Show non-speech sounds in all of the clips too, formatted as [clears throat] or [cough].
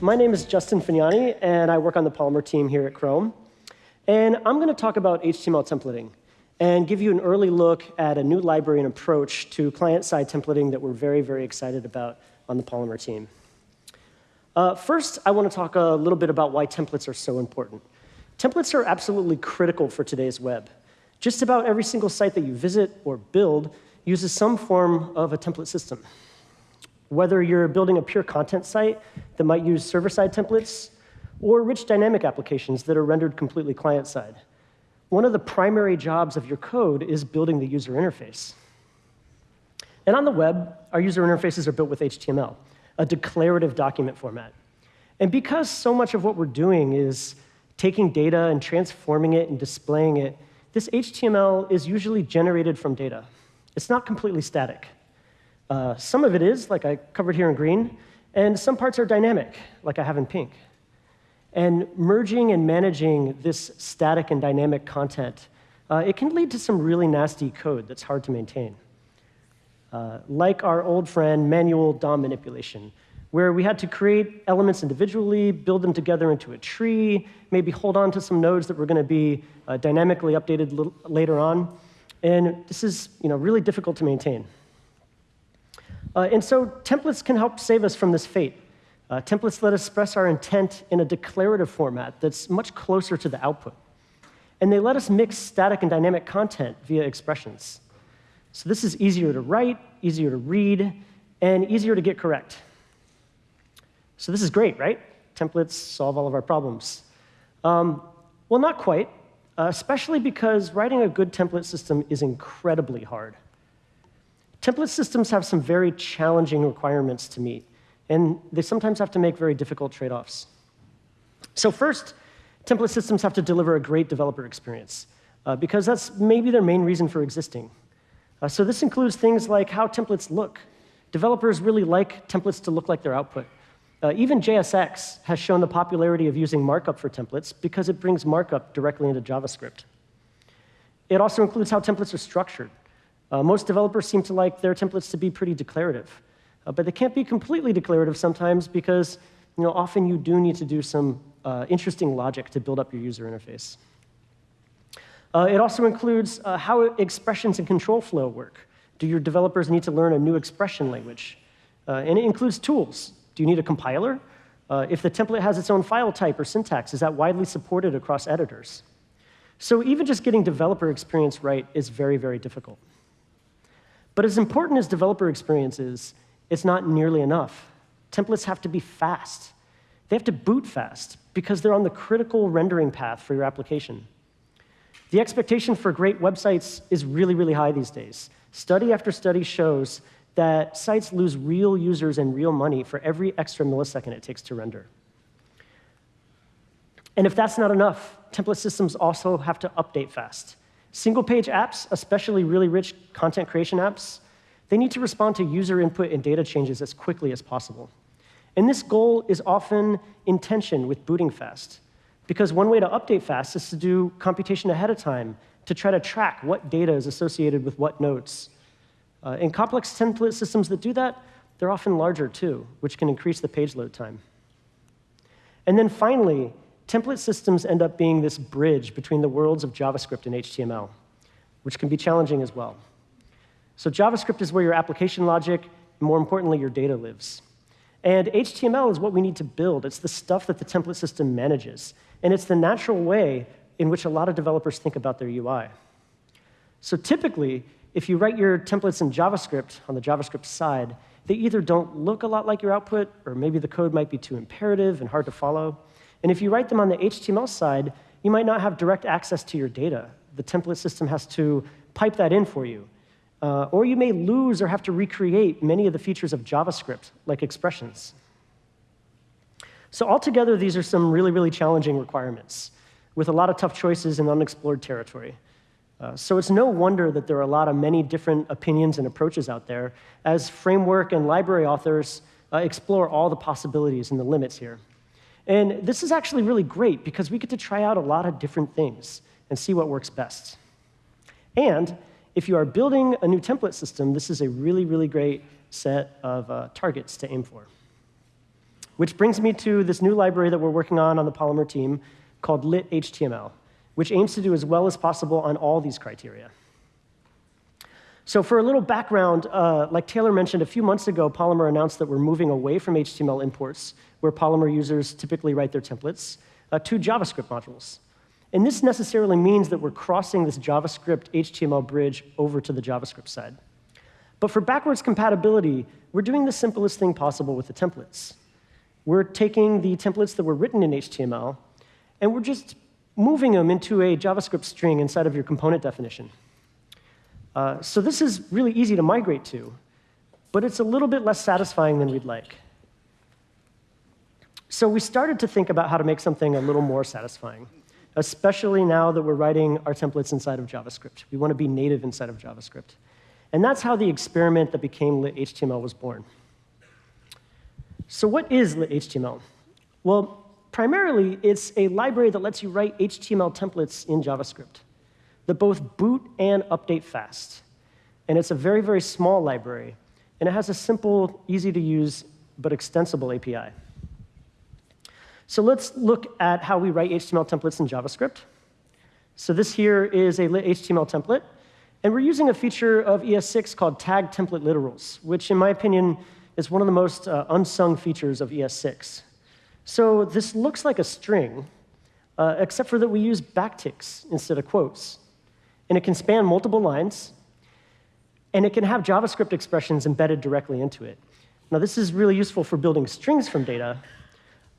My name is Justin Fagnani, and I work on the Polymer team here at Chrome. And I'm going to talk about HTML templating and give you an early look at a new library and approach to client-side templating that we're very, very excited about on the Polymer team. Uh, first, I want to talk a little bit about why templates are so important. Templates are absolutely critical for today's web. Just about every single site that you visit or build uses some form of a template system. Whether you're building a pure content site that might use server-side templates, or rich dynamic applications that are rendered completely client-side. One of the primary jobs of your code is building the user interface. And on the web, our user interfaces are built with HTML, a declarative document format. And because so much of what we're doing is taking data and transforming it and displaying it, this HTML is usually generated from data. It's not completely static. Uh, some of it is, like I covered here in green, and some parts are dynamic, like I have in pink. And merging and managing this static and dynamic content, uh, it can lead to some really nasty code that's hard to maintain. Uh, like our old friend manual DOM manipulation, where we had to create elements individually, build them together into a tree, maybe hold on to some nodes that were going to be uh, dynamically updated later on. And this is you know, really difficult to maintain. Uh, and so templates can help save us from this fate. Uh, templates let us express our intent in a declarative format that's much closer to the output. And they let us mix static and dynamic content via expressions. So this is easier to write, easier to read, and easier to get correct. So this is great, right? Templates solve all of our problems. Um, well, not quite, uh, especially because writing a good template system is incredibly hard. Template systems have some very challenging requirements to meet, and they sometimes have to make very difficult trade-offs. So first, template systems have to deliver a great developer experience, uh, because that's maybe their main reason for existing. Uh, so this includes things like how templates look. Developers really like templates to look like their output. Uh, even JSX has shown the popularity of using markup for templates because it brings markup directly into JavaScript. It also includes how templates are structured. Uh, most developers seem to like their templates to be pretty declarative. Uh, but they can't be completely declarative sometimes because you know, often you do need to do some uh, interesting logic to build up your user interface. Uh, it also includes uh, how expressions and control flow work. Do your developers need to learn a new expression language? Uh, and it includes tools. Do you need a compiler? if the template has its own file type or syntax, is that widely supported across editors? So even just getting developer experience right is very, very difficult. But as important as developer experience is, it's not nearly enough. Templates have to be fast. They have to boot fast because they're on the critical rendering path for your application. The expectation for great websites is really, really high these days. Study after study shows that sites lose real users and real money for every extra millisecond it takes to render. And if that's not enough, template systems also have to update fast. Single-page apps, especially really rich content creation apps, they need to respond to user input and data changes as quickly as possible. And this goal is often in tension with booting fast, because one way to update fast is to do computation ahead of time to try to track what data is associated with what nodes. Uh, in complex template systems that do that, they're often larger too, which can increase the page load time. And then finally, template systems end up being this bridge between the worlds of JavaScript and HTML, which can be challenging as well. So JavaScript is where your application logic, and more importantly, your data lives. And HTML is what we need to build. It's the stuff that the template system manages. And it's the natural way in which a lot of developers think about their UI. So typically, if you write your templates in JavaScript on the JavaScript side, they either don't look a lot like your output, or maybe the code might be too imperative and hard to follow. And if you write them on the HTML side, you might not have direct access to your data. The template system has to pipe that in for you. Uh, or you may lose or have to recreate many of the features of JavaScript, like expressions. So altogether, these are some really, really challenging requirements with a lot of tough choices in unexplored territory. Uh, so it's no wonder that there are a lot of many different opinions and approaches out there as framework and library authors uh, explore all the possibilities and the limits here. And this is actually really great because we get to try out a lot of different things and see what works best. And if you are building a new template system, this is a really, really great set of uh, targets to aim for. which brings me to this new library that we're working on on the Polymer team called lit-html, which aims to do as well as possible on all these criteria. So for a little background, uh, like Taylor mentioned, a few months ago, Polymer announced that we're moving away from HTML imports, where Polymer users typically write their templates, uh, to JavaScript modules. And this necessarily means that we're crossing this JavaScript HTML bridge over to the JavaScript side. But for backwards compatibility, we're doing the simplest thing possible with the templates. We're taking the templates that were written in HTML, and we're just moving them into a JavaScript string inside of your component definition. Uh, so this is really easy to migrate to, but it's a little bit less satisfying than we'd like. So we started to think about how to make something a little more satisfying, especially now that we're writing our templates inside of JavaScript. We want to be native inside of JavaScript. And that's how the experiment that became lit-html was born. So what is lit-html? Well, primarily, it's a library that lets you write HTML templates in JavaScript that both boot and update fast. And it's a very, very small library. And it has a simple, easy-to-use, but extensible API. So let's look at how we write HTML templates in JavaScript. So this here is a lit HTML template. And we're using a feature of ES6 called tag template literals, which, in my opinion, is one of the most uh, unsung features of ES6. So this looks like a string, uh, except for that we use backticks instead of quotes. And it can span multiple lines, and it can have JavaScript expressions embedded directly into it. Now, this is really useful for building strings from data,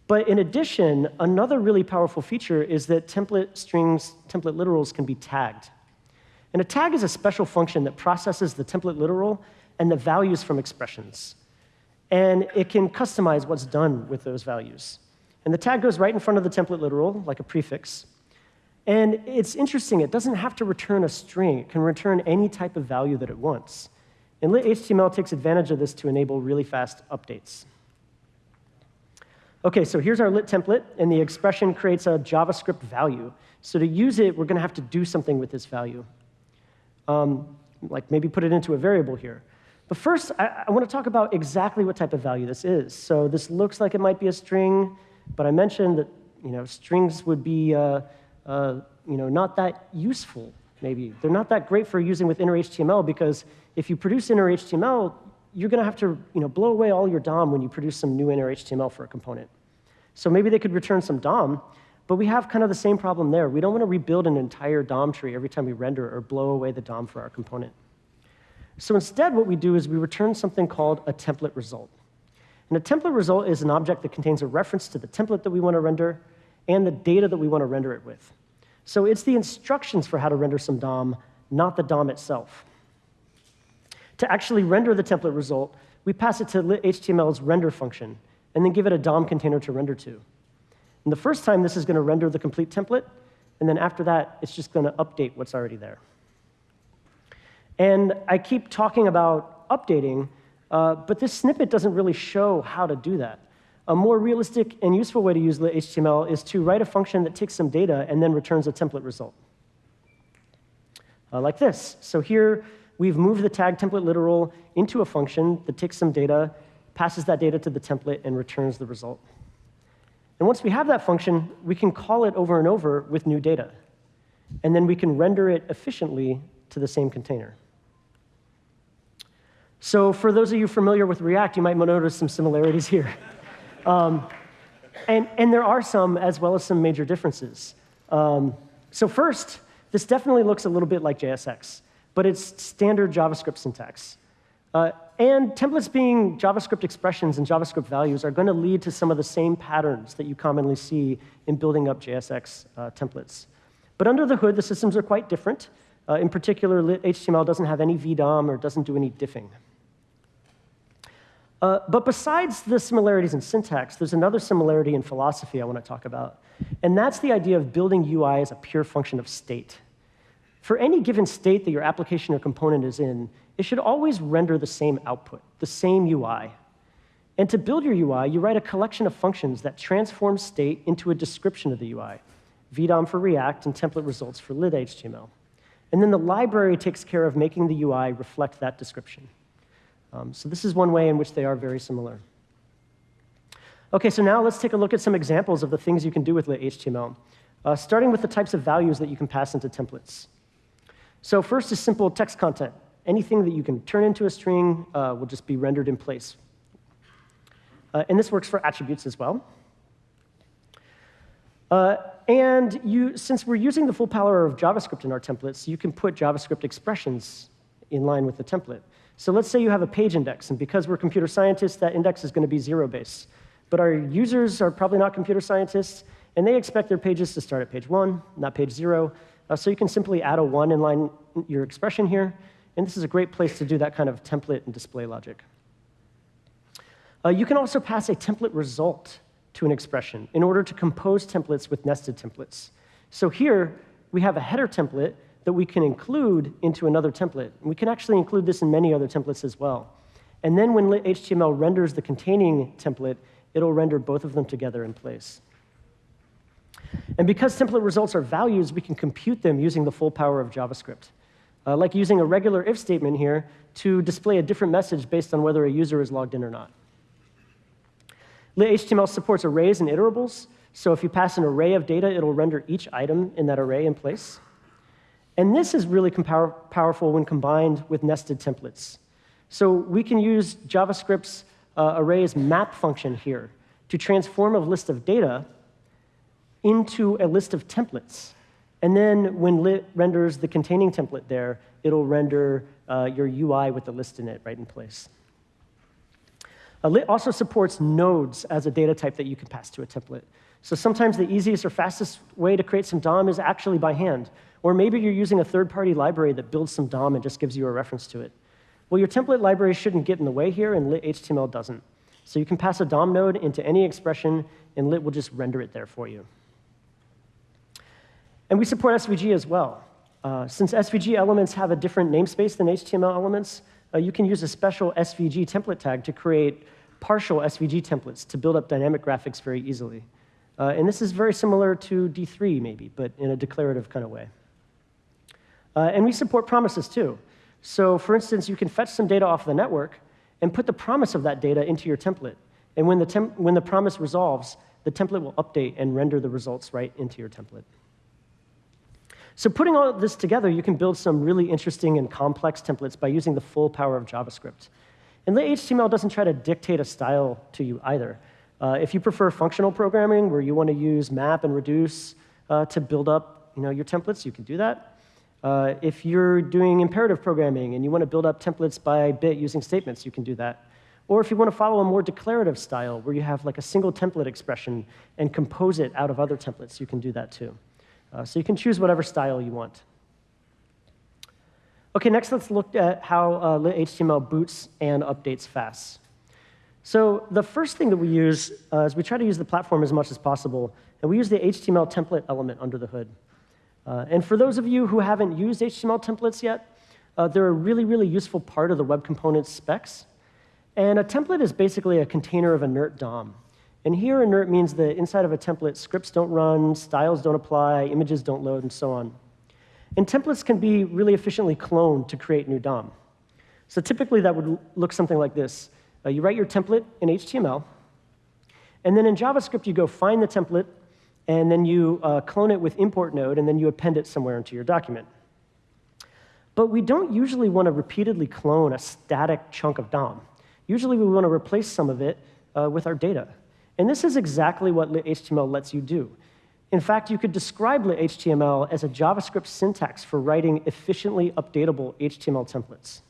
but in addition, another really powerful feature is that template strings, template literals can be tagged. And a tag is a special function that processes the template literal and the values from expressions. And it can customize what's done with those values. And the tag goes right in front of the template literal, like a prefix. And it's interesting, it doesn't have to return a string. It can return any type of value that it wants. And lit-html takes advantage of this to enable really fast updates. OK, so here's our lit template, and the expression creates a JavaScript value. So to use it, we're going to have to do something with this value um, like maybe put it into a variable here. But first, I, I want to talk about exactly what type of value this is. So this looks like it might be a string, but I mentioned that you know, strings would be uh, uh, you know, not that useful, maybe. They're not that great for using with inner HTML because if you produce inner HTML, you're going to have to you know, blow away all your DOM when you produce some new inner HTML for a component. So maybe they could return some DOM, but we have kind of the same problem there. We don't want to rebuild an entire DOM tree every time we render or blow away the DOM for our component. So instead, what we do is we return something called a template result. And a template result is an object that contains a reference to the template that we want to render and the data that we want to render it with. So it's the instructions for how to render some DOM, not the DOM itself. To actually render the template result, we pass it to lit-html's render function, and then give it a DOM container to render to. And the first time, this is going to render the complete template. And then after that, it's just going to update what's already there. And I keep talking about updating, uh, but this snippet doesn't really show how to do that. A more realistic and useful way to use HTML is to write a function that takes some data and then returns a template result. Uh, like this. So here, we've moved the tag template literal into a function that takes some data, passes that data to the template, and returns the result. And once we have that function, we can call it over and over with new data. And then we can render it efficiently to the same container. So for those of you familiar with React, you might notice some similarities [laughs] here. Um, and, and, there are some, as well as some major differences. Um, so first, this definitely looks a little bit like JSX, but it's standard JavaScript syntax. Uh, and templates being JavaScript expressions and JavaScript values are going to lead to some of the same patterns that you commonly see in building up JSX uh, templates. But under the hood, the systems are quite different. Uh, in particular, HTML doesn't have any VDOM or doesn't do any diffing. Uh, but besides the similarities in syntax, there's another similarity in philosophy I want to talk about. And that's the idea of building UI as a pure function of state. For any given state that your application or component is in, it should always render the same output, the same UI. And to build your UI, you write a collection of functions that transform state into a description of the UI, VDOM for React and template results for lit-html. And then the library takes care of making the UI reflect that description. Um, so this is one way in which they are very similar. OK, so now let's take a look at some examples of the things you can do with lit HTML, uh, starting with the types of values that you can pass into templates. So first is simple text content. Anything that you can turn into a string uh, will just be rendered in place. Uh, and this works for attributes as well. Uh, and you, since we're using the full power of JavaScript in our templates, you can put JavaScript expressions in line with the template. So let's say you have a page index, and because we're computer scientists, that index is going to be zero base. But our users are probably not computer scientists, and they expect their pages to start at page one, not page zero. Uh, so you can simply add a one in line your expression here, and this is a great place to do that kind of template and display logic. Uh, you can also pass a template result to an expression in order to compose templates with nested templates. So here, we have a header template that we can include into another template. We can actually include this in many other templates as well. And then when HTML renders the containing template, it'll render both of them together in place. And because template results are values, we can compute them using the full power of JavaScript. Uh, like using a regular if statement here to display a different message based on whether a user is logged in or not. HTML supports arrays and iterables. So if you pass an array of data, it'll render each item in that array in place. And this is really power powerful when combined with nested templates. So we can use JavaScript's uh, arrays map function here to transform a list of data into a list of templates. And then when lit renders the containing template there, it'll render uh, your UI with the list in it right in place. Uh, lit also supports nodes as a data type that you can pass to a template. So sometimes the easiest or fastest way to create some DOM is actually by hand. Or maybe you're using a third-party library that builds some DOM and just gives you a reference to it. Well, your template library shouldn't get in the way here, and lit HTML doesn't. So you can pass a DOM node into any expression, and lit will just render it there for you. And we support SVG as well. Uh, since SVG elements have a different namespace than HTML elements, uh, you can use a special SVG template tag to create partial SVG templates to build up dynamic graphics very easily. Uh, and this is very similar to D3, maybe, but in a declarative kind of way. Uh, and we support promises, too. So for instance, you can fetch some data off the network and put the promise of that data into your template. And when the, when the promise resolves, the template will update and render the results right into your template. So putting all this together, you can build some really interesting and complex templates by using the full power of JavaScript. And the HTML doesn't try to dictate a style to you either. Uh, if you prefer functional programming, where you want to use map and reduce uh, to build up you know, your templates, you can do that. Uh, if you're doing imperative programming and you want to build up templates by bit using statements, you can do that. Or if you want to follow a more declarative style, where you have like a single template expression and compose it out of other templates, you can do that too. Uh, so you can choose whatever style you want. OK, next let's look at how uh, HTML boots and updates fast. So the first thing that we use uh, is we try to use the platform as much as possible, and we use the HTML template element under the hood. Uh, and for those of you who haven't used HTML templates yet, uh, they're a really, really useful part of the web components specs. And a template is basically a container of inert DOM. And here, inert means that inside of a template, scripts don't run, styles don't apply, images don't load, and so on. And templates can be really efficiently cloned to create new DOM. So typically, that would look something like this. Uh, you write your template in HTML, and then in JavaScript, you go find the template, and then you uh, clone it with import node, and then you append it somewhere into your document. But we don't usually want to repeatedly clone a static chunk of DOM. Usually, we want to replace some of it uh, with our data. And this is exactly what lit-HTML lets you do. In fact, you could describe lit-HTML as a JavaScript syntax for writing efficiently updatable HTML templates.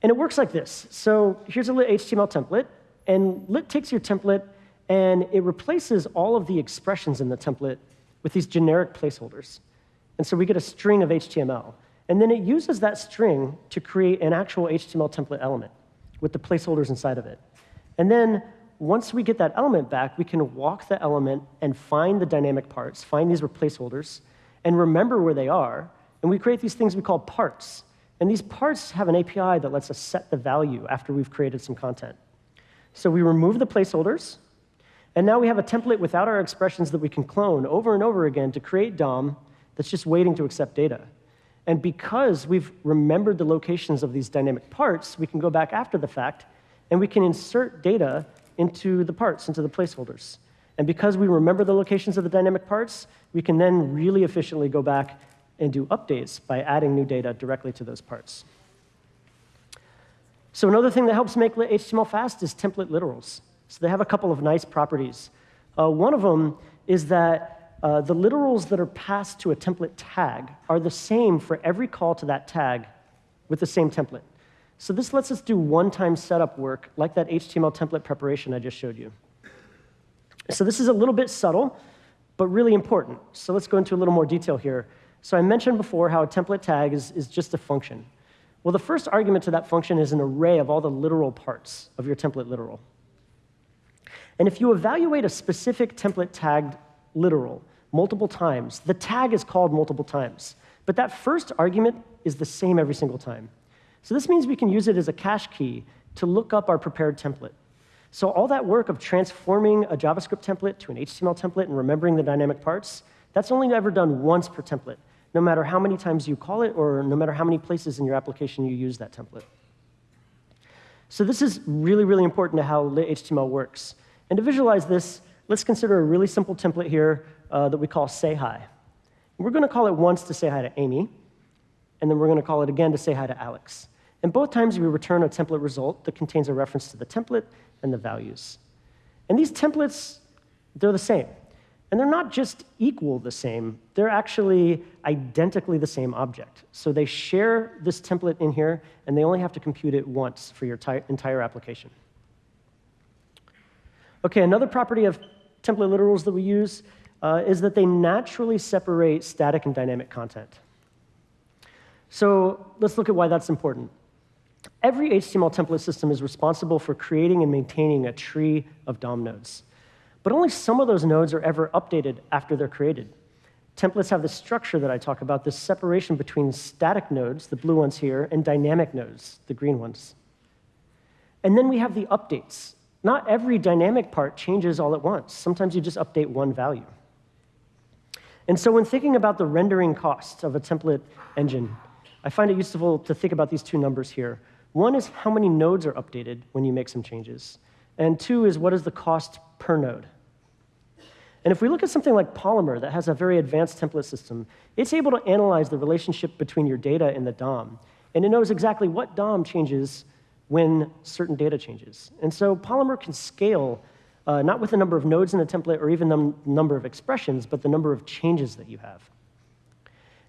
And it works like this. So here's a lit HTML template, and lit takes your template and it replaces all of the expressions in the template with these generic placeholders. And so we get a string of HTML. And then it uses that string to create an actual HTML template element with the placeholders inside of it. And then once we get that element back, we can walk the element and find the dynamic parts, find these placeholders, and remember where they are. And we create these things we call parts. And these parts have an API that lets us set the value after we've created some content. So we remove the placeholders, and now we have a template without our expressions that we can clone over and over again to create DOM that's just waiting to accept data. And because we've remembered the locations of these dynamic parts, we can go back after the fact and we can insert data into the parts, into the placeholders. And because we remember the locations of the dynamic parts, we can then really efficiently go back and do updates by adding new data directly to those parts. So another thing that helps make HTML fast is template literals. So they have a couple of nice properties. Uh, one of them is that uh, the literals that are passed to a template tag are the same for every call to that tag with the same template. So this lets us do one-time setup work like that HTML template preparation I just showed you. So this is a little bit subtle, but really important. So let's go into a little more detail here. So I mentioned before how a template tag is, is just a function. Well, the first argument to that function is an array of all the literal parts of your template literal. And if you evaluate a specific template tagged literal multiple times, the tag is called multiple times. But that first argument is the same every single time. So this means we can use it as a cache key to look up our prepared template. So all that work of transforming a JavaScript template to an HTML template and remembering the dynamic parts, that's only ever done once per template, no matter how many times you call it or no matter how many places in your application you use that template. So this is really, really important to how lit HTML works. And to visualize this, let's consider a really simple template here uh, that we call say hi. We're going to call it once to say hi to Amy, and then we're going to call it again to say hi to Alex. And both times we return a template result that contains a reference to the template and the values. And these templates, they're the same. And they're not just equal the same, they're actually identically the same object. So they share this template in here, and they only have to compute it once for your entire application. OK, another property of template literals that we use uh, is that they naturally separate static and dynamic content. So let's look at why that's important. Every HTML template system is responsible for creating and maintaining a tree of DOM nodes. But only some of those nodes are ever updated after they're created. Templates have the structure that I talk about, this separation between static nodes, the blue ones here, and dynamic nodes, the green ones. And then we have the updates. Not every dynamic part changes all at once. Sometimes you just update one value. And so when thinking about the rendering costs of a template engine, I find it useful to think about these two numbers here. One is how many nodes are updated when you make some changes. And two is what is the cost per node. And if we look at something like Polymer that has a very advanced template system, it's able to analyze the relationship between your data and the DOM. And it knows exactly what DOM changes when certain data changes. And so Polymer can scale uh, not with the number of nodes in a template or even the number of expressions, but the number of changes that you have.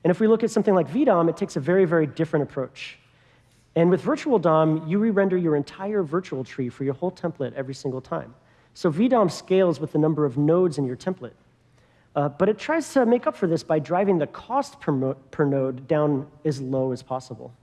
And if we look at something like VDOM, it takes a very, very different approach. And with virtual DOM, you re-render your entire virtual tree for your whole template every single time. So VDOM scales with the number of nodes in your template. Uh, but it tries to make up for this by driving the cost per, per node down as low as possible.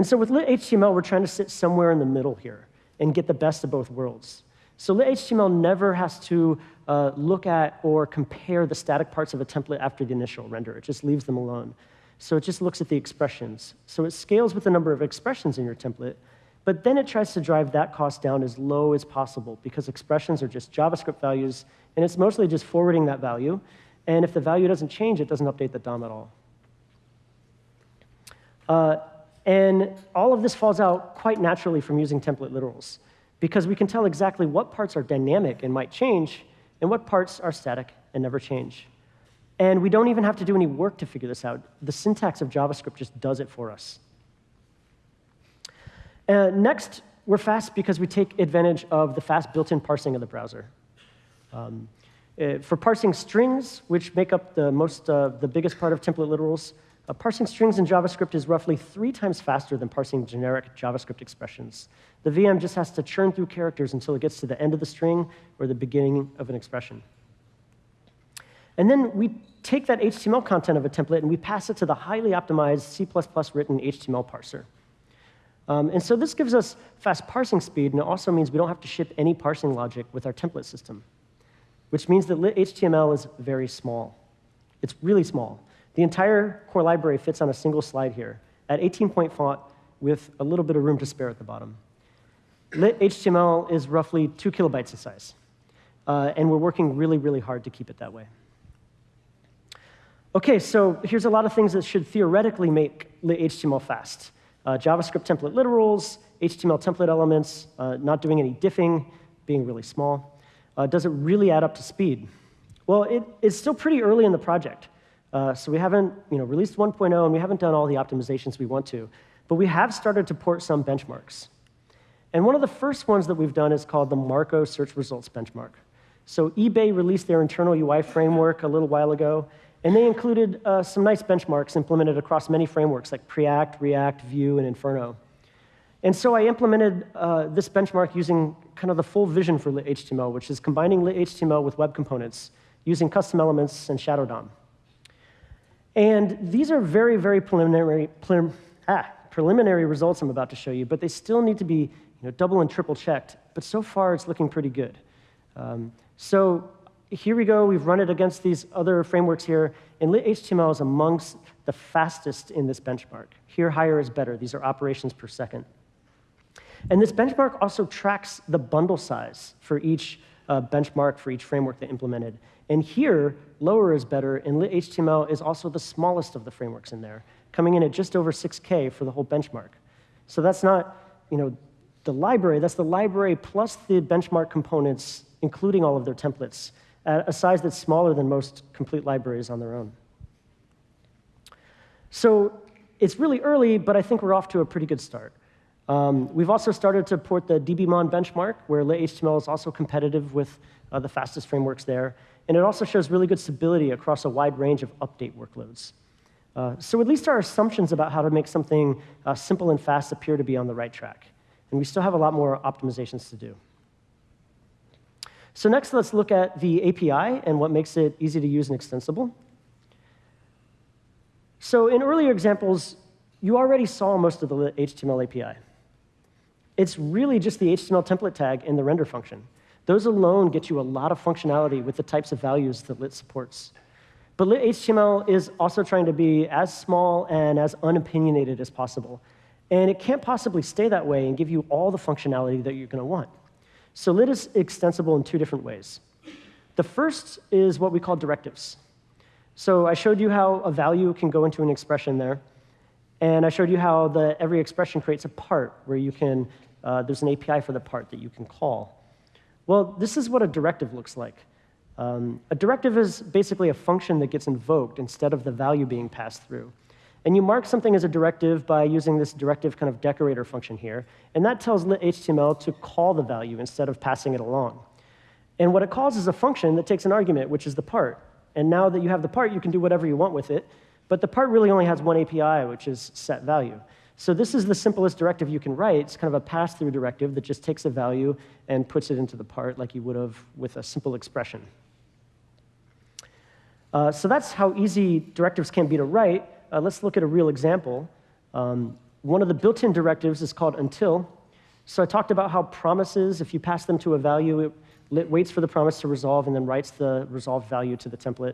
And so with lit HTML, we're trying to sit somewhere in the middle here and get the best of both worlds. So lit HTML never has to uh, look at or compare the static parts of a template after the initial render. It just leaves them alone. So it just looks at the expressions. So it scales with the number of expressions in your template, but then it tries to drive that cost down as low as possible because expressions are just JavaScript values, and it's mostly just forwarding that value. And if the value doesn't change, it doesn't update the DOM at all. Uh, and all of this falls out quite naturally from using template literals because we can tell exactly what parts are dynamic and might change, and what parts are static and never change. And we don't even have to do any work to figure this out. The syntax of JavaScript just does it for us. Uh, next, we're fast because we take advantage of the fast built-in parsing of the browser. Um, uh, for parsing strings, which make up the, most, uh, the biggest part of template literals, uh, parsing strings in JavaScript is roughly three times faster than parsing generic JavaScript expressions. The VM just has to churn through characters until it gets to the end of the string or the beginning of an expression. And then we take that HTML content of a template and we pass it to the highly optimized C++ written HTML parser. Um, and so this gives us fast parsing speed, and it also means we don't have to ship any parsing logic with our template system, which means that HTML is very small. It's really small. The entire core library fits on a single slide here at 18-point font with a little bit of room to spare at the bottom. Lit HTML is roughly two kilobytes in size, uh, and we're working really, really hard to keep it that way. OK, so here's a lot of things that should theoretically make lit HTML fast. Uh, JavaScript template literals, HTML template elements, uh, not doing any diffing, being really small. Uh, does it really add up to speed? Well, it, it's still pretty early in the project. Uh, so we haven't you know, released 1.0, and we haven't done all the optimizations we want to. But we have started to port some benchmarks. And one of the first ones that we've done is called the Marko Search Results Benchmark. So eBay released their internal UI framework a little while ago, and they included uh, some nice benchmarks implemented across many frameworks like Preact, React, Vue, and Inferno. And so I implemented uh, this benchmark using kind of the full vision for lit HTML, which is combining lit HTML with web components using custom elements and Shadow DOM. And these are very, very preliminary, prelim ah, preliminary results I'm about to show you, but they still need to be you know, double and triple checked. But so far, it's looking pretty good. Um, so here we go. We've run it against these other frameworks here. And HTML is amongst the fastest in this benchmark. Here, higher is better. These are operations per second. And this benchmark also tracks the bundle size for each uh, benchmark for each framework they implemented. And here, lower is better, and HTML is also the smallest of the frameworks in there, coming in at just over 6K for the whole benchmark. So that's not, you know, the library, that's the library plus the benchmark components including all of their templates, at a size that's smaller than most complete libraries on their own. So it's really early, but I think we're off to a pretty good start. Um, we've also started to port the DBMON benchmark, where lit-HTML is also competitive with uh, the fastest frameworks there. And it also shows really good stability across a wide range of update workloads. Uh, so at least our assumptions about how to make something uh, simple and fast appear to be on the right track. And we still have a lot more optimizations to do. So next, let's look at the API and what makes it easy to use and extensible. So in earlier examples, you already saw most of the HTML API. It's really just the HTML template tag and the render function. Those alone get you a lot of functionality with the types of values that lit supports. But lit HTML is also trying to be as small and as unopinionated as possible. And it can't possibly stay that way and give you all the functionality that you're going to want. So lit is extensible in two different ways. The first is what we call directives. So I showed you how a value can go into an expression there. And I showed you how the, every expression creates a part where you can, uh, there's an API for the part that you can call. Well, this is what a directive looks like. Um, a directive is basically a function that gets invoked instead of the value being passed through. And you mark something as a directive by using this directive kind of decorator function here. And that tells lit-HTML to call the value instead of passing it along. And what it calls is a function that takes an argument, which is the part. And now that you have the part, you can do whatever you want with it. But the part really only has one API, which is set value. So this is the simplest directive you can write. It's kind of a pass-through directive that just takes a value and puts it into the part like you would have with a simple expression. Uh, so that's how easy directives can be to write uh, let's look at a real example. Um, one of the built-in directives is called until. So I talked about how promises, if you pass them to a value, it, it waits for the promise to resolve and then writes the resolved value to the template.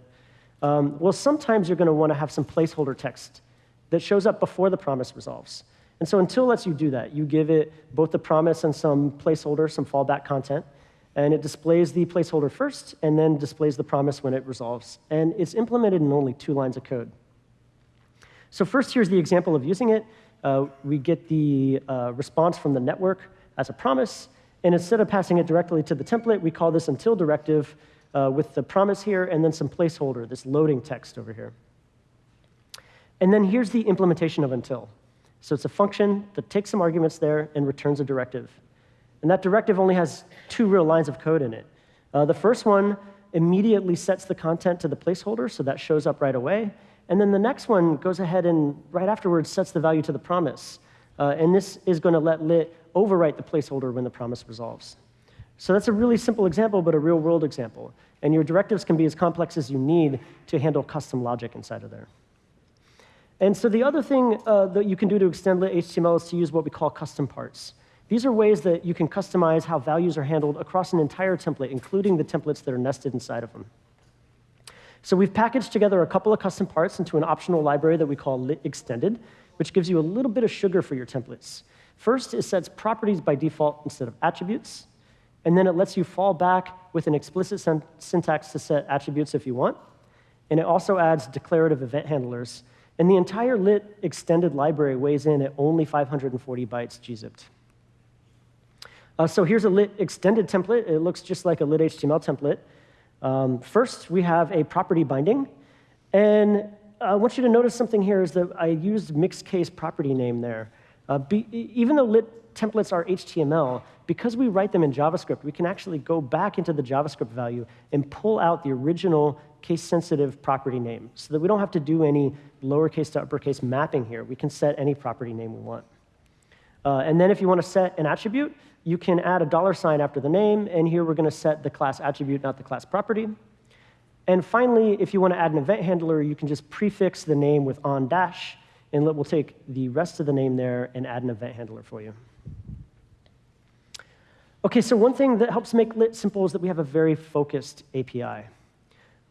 Um, well, sometimes you're going to want to have some placeholder text that shows up before the promise resolves. And so until lets you do that. You give it both the promise and some placeholder, some fallback content, and it displays the placeholder first and then displays the promise when it resolves. And it's implemented in only two lines of code. So first, here's the example of using it. Uh, we get the uh, response from the network as a promise, and instead of passing it directly to the template, we call this until directive uh, with the promise here and then some placeholder, this loading text over here. And then here's the implementation of until. So it's a function that takes some arguments there and returns a directive. And that directive only has two real lines of code in it. Uh, the first one immediately sets the content to the placeholder, so that shows up right away. And then the next one goes ahead and right afterwards sets the value to the promise. Uh, and this is going to let lit overwrite the placeholder when the promise resolves. So that's a really simple example, but a real world example. And your directives can be as complex as you need to handle custom logic inside of there. And so the other thing uh, that you can do to extend lit HTML is to use what we call custom parts. These are ways that you can customize how values are handled across an entire template, including the templates that are nested inside of them. So we've packaged together a couple of custom parts into an optional library that we call lit extended, which gives you a little bit of sugar for your templates. First, it sets properties by default instead of attributes. And then it lets you fall back with an explicit syntax to set attributes if you want. And it also adds declarative event handlers. And the entire lit extended library weighs in at only 540 bytes gzipped. Uh, so here's a lit extended template. It looks just like a lit HTML template. Um, first, we have a property binding. And I want you to notice something here is that I used mixed case property name there. Uh, be, even though lit templates are HTML, because we write them in JavaScript, we can actually go back into the JavaScript value and pull out the original case-sensitive property name so that we don't have to do any lowercase to uppercase mapping here. We can set any property name we want. Uh, and then if you want to set an attribute, you can add a dollar sign after the name, and here we're going to set the class attribute, not the class property. And finally, if you want to add an event handler, you can just prefix the name with on dash, and we'll take the rest of the name there and add an event handler for you. OK, so one thing that helps make lit simple is that we have a very focused API.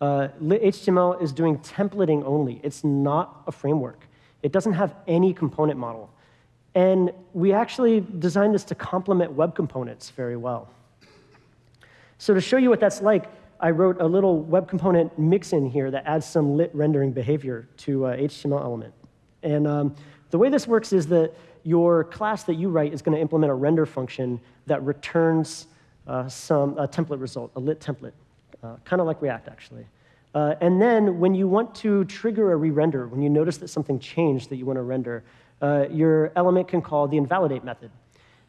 Uh, HTML is doing templating only. It's not a framework. It doesn't have any component model. And we actually designed this to complement web components very well. So to show you what that's like, I wrote a little web component mix-in here that adds some lit rendering behavior to uh, HTML element. And um, the way this works is that your class that you write is going to implement a render function that returns uh, some a template result, a lit template, kind of like React, actually. Uh, and then when you want to trigger a re-render, when you notice that something changed that you want to render, uh, your element can call the invalidate method.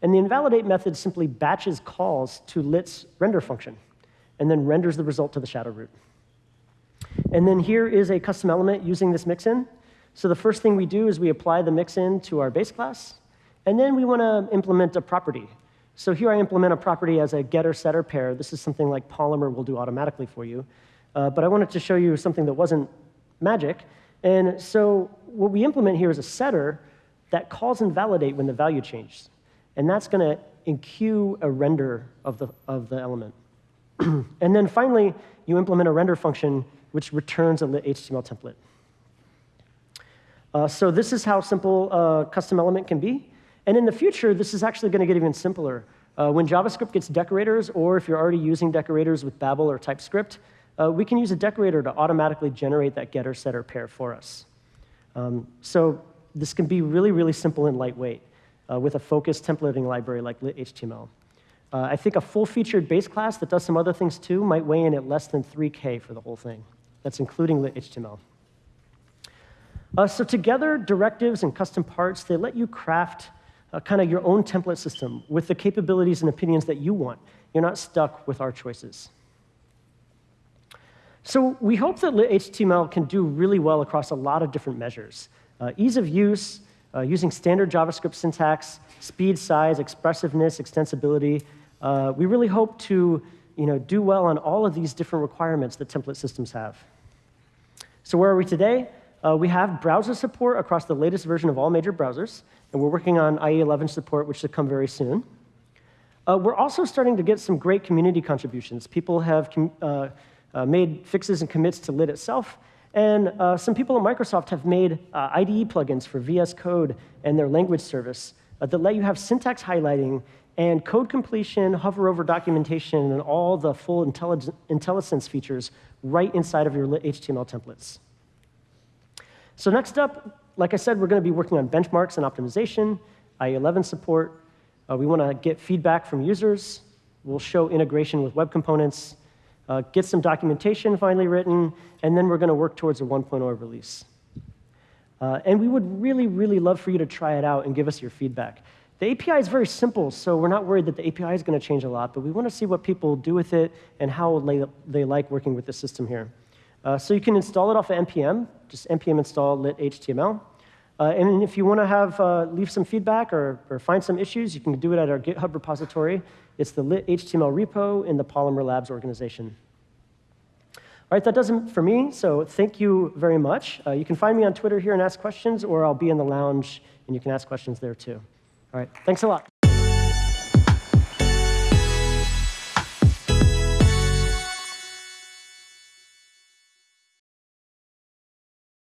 And the invalidate method simply batches calls to lit's render function and then renders the result to the shadow root. And then here is a custom element using this mixin. So the first thing we do is we apply the mixin to our base class, and then we want to implement a property. So here I implement a property as a getter-setter pair. This is something like Polymer will do automatically for you. Uh, but I wanted to show you something that wasn't magic. And so what we implement here is a setter that calls invalidate when the value changes. And that's going to enqueue a render of the, of the element. [clears throat] and then finally, you implement a render function which returns a lit HTML template. Uh, so this is how simple a custom element can be. And in the future, this is actually going to get even simpler. Uh, when JavaScript gets decorators, or if you're already using decorators with Babel or TypeScript, uh, we can use a decorator to automatically generate that getter setter pair for us. Um, so this can be really, really simple and lightweight uh, with a focused templating library like lit-HTML. Uh, I think a full-featured base class that does some other things too might weigh in at less than 3K for the whole thing. That's including lit-HTML. Uh, so together, directives and custom parts, they let you craft uh, kind of your own template system with the capabilities and opinions that you want. You're not stuck with our choices. So we hope that lit-HTML can do really well across a lot of different measures. Uh, ease of use, uh, using standard JavaScript syntax, speed, size, expressiveness, extensibility. Uh, we really hope to you know, do well on all of these different requirements that template systems have. So where are we today? Uh, we have browser support across the latest version of all major browsers, and we're working on IE11 support, which should come very soon. Uh, we're also starting to get some great community contributions. People have uh, uh, made fixes and commits to lit itself, and uh, some people at Microsoft have made uh, IDE plugins for VS Code and their language service that let you have syntax highlighting and code completion, hover over documentation, and all the full IntelliSense features right inside of your HTML templates. So next up, like I said, we're going to be working on benchmarks and optimization, IE11 support. Uh, we want to get feedback from users. We'll show integration with web components uh, get some documentation finally written, and then we're going to work towards a 1.0 release. Uh, and we would really, really love for you to try it out and give us your feedback. The API is very simple, so we're not worried that the API is going to change a lot, but we want to see what people do with it and how they, they like working with the system here. Uh, so you can install it off of NPM, just npm install lit HTML. Uh, and if you want to have uh, leave some feedback or, or, find some issues, you can do it at our GitHub repository. It's the lit HTML repo in the Polymer Labs organization. All right, that does it for me, so thank you very much. Uh, you can find me on Twitter here and ask questions, or I'll be in the lounge, and you can ask questions there too. All right, thanks a lot.